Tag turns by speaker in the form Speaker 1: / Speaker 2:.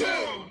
Speaker 1: two,